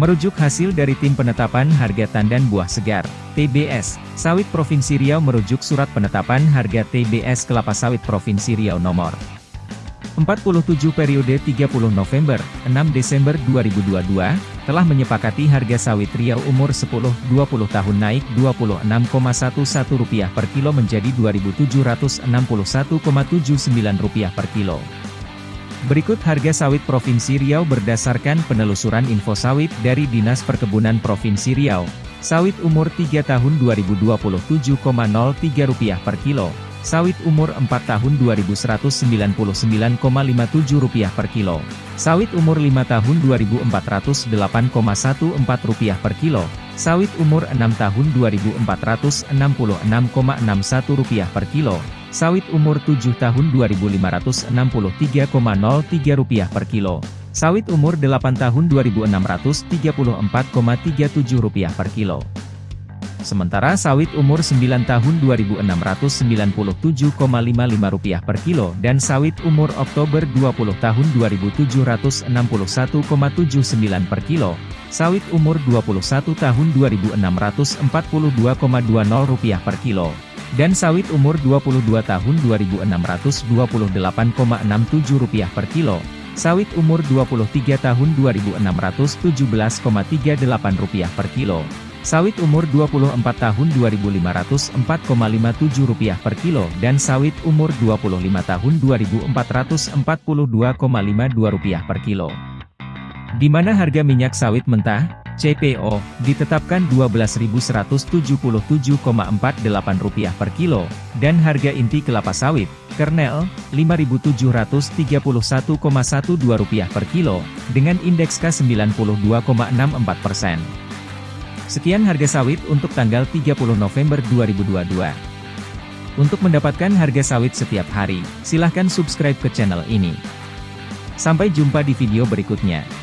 Merujuk hasil dari Tim Penetapan Harga Tandan Buah Segar, TBS, Sawit Provinsi Riau merujuk Surat Penetapan Harga TBS Kelapa Sawit Provinsi Riau nomor 47 periode 30 November, 6 Desember 2022, telah menyepakati harga sawit Riau umur 10-20 tahun naik Rp26,11 per kilo menjadi Rp2.761,79 per kilo. Berikut harga sawit Provinsi Riau berdasarkan penelusuran info sawit dari Dinas Perkebunan Provinsi Riau. Sawit umur 3 tahun Rp227,03 per kilo, Sawit umur 4 tahun Rp2.199,57 per kilo. Sawit umur 5 tahun Rp2.408,14 per kilo. Sawit umur 6 tahun Rp2.466,61 per kilo. Sawit umur 7 tahun Rp2.563,03 per kilo. Sawit umur 8 tahun Rp2.634,37 per kilo. Sementara sawit umur 9 tahun Rp2.697,55 per kilo dan sawit umur Oktober 20 tahun Rp2.761,79 per kilo, sawit umur 21 tahun Rp2.642,20 per kilo, dan sawit umur 22 tahun Rp2.628,67 per kilo, sawit umur 23 tahun Rp2.617,38 per kilo, Sawit umur 24 tahun Rp2.504,57 per kilo dan sawit umur 25 tahun Rp2.442,52 per kilo. Di mana harga minyak sawit mentah, CPO, ditetapkan Rp12.177,48 per kilo, dan harga inti kelapa sawit, kernel, Rp5.731,12 per kilo, dengan indeks K92,64%. Sekian harga sawit untuk tanggal 30 November 2022. Untuk mendapatkan harga sawit setiap hari, silahkan subscribe ke channel ini. Sampai jumpa di video berikutnya.